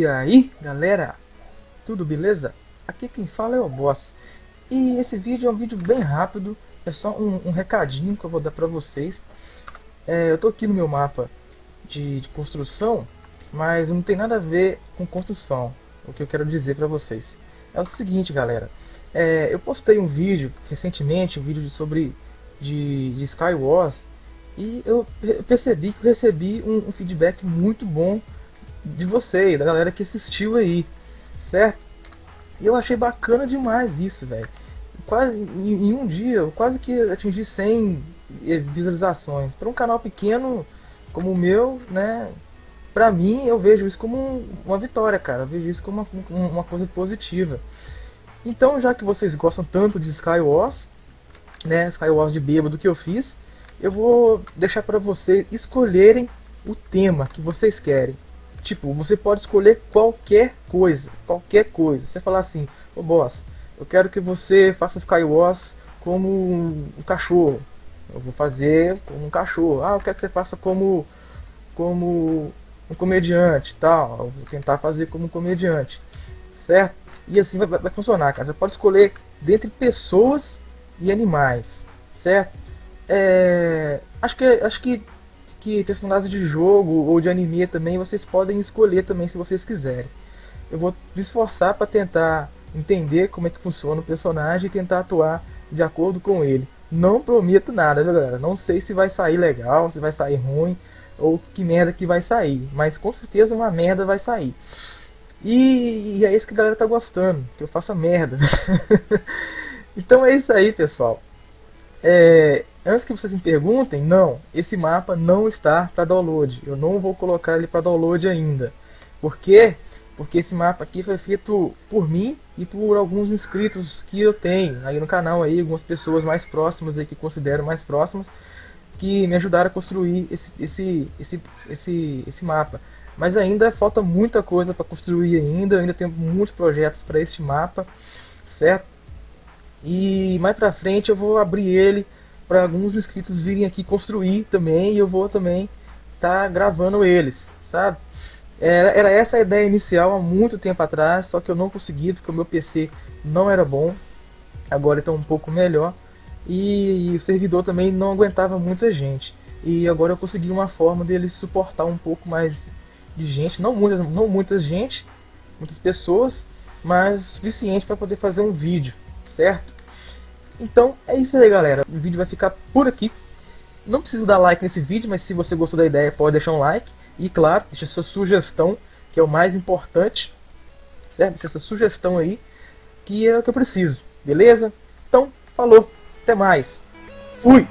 E aí, galera? Tudo beleza? Aqui quem fala é o Boss. E esse vídeo é um vídeo bem rápido, é só um, um recadinho que eu vou dar pra vocês. É, eu tô aqui no meu mapa de, de, construção, mas não tem nada a ver com construção, o que eu quero dizer pra vocês. É o seguinte, galera. É, eu postei um vídeo recentemente, um vídeo sobre de, de Skywars, e eu percebi que eu recebi um, um feedback muito bom de vocês, da galera que assistiu aí, certo? E eu achei bacana demais isso, velho. Quase em, em, um dia, eu quase que atingi 100 visualizações. Para um canal pequeno como o meu, né? Pra mim, eu vejo isso como uma vitória, cara. Eu vejo isso como uma, uma coisa positiva. Então, já que vocês gostam tanto de Skywars, né? Skywars de bêbado que eu fiz, eu vou deixar para vocês escolherem o tema que vocês querem. Tipo, você pode escolher qualquer coisa, qualquer coisa. Você falar assim, ô oh, boss, eu quero que você faça Skywars como um, cachorro. Eu vou fazer como um cachorro. Ah, eu quero que você faça como como um comediante, tal. Eu vou tentar fazer como um comediante, certo? E assim vai, vai funcionar, cara. Você pode escolher dentre pessoas e animais, certo? É, acho que acho que que personagens de jogo ou de anime também vocês podem escolher também se vocês quiserem. Eu vou me esforçar para tentar entender como é que funciona o personagem e tentar atuar de acordo com ele. Não prometo nada, galera? Não sei se vai sair legal, se vai sair ruim ou que merda que vai sair, mas com certeza uma merda vai sair. E, e é isso que a galera tá gostando, que eu faça merda. então é isso aí, pessoal. É, antes que vocês me perguntem, não, esse mapa não está para download. Eu não vou colocar ele para download ainda. Por quê? Porque esse mapa aqui foi feito por mim e por alguns inscritos que eu tenho aí no canal aí, algumas pessoas mais próximas aí que considero mais próximas que me ajudaram a construir esse esse esse esse, esse mapa. Mas ainda falta muita coisa para construir ainda, ainda tenho muitos projetos para este mapa, certo? E mais pra frente eu vou abrir ele para alguns inscritos virem aqui construir também e eu vou também estar tá gravando eles, sabe? Era, era essa a ideia inicial há muito tempo atrás, só que eu não consegui porque o meu PC não era bom. Agora está um pouco melhor e, e o servidor também não aguentava muita gente. E agora eu consegui uma forma dele suportar um pouco mais de gente, não muitas, não muitas gente, muitas pessoas, mas suficiente para poder fazer um vídeo certo? Então é isso aí galera, o vídeo vai ficar por aqui. Não precisa dar like nesse vídeo, mas se você gostou da ideia pode deixar um like. E claro, deixa sua sugestão, que é o mais importante. Certo? Deixa sua sugestão aí, que é o que eu preciso. Beleza? Então, falou, até mais. Fui!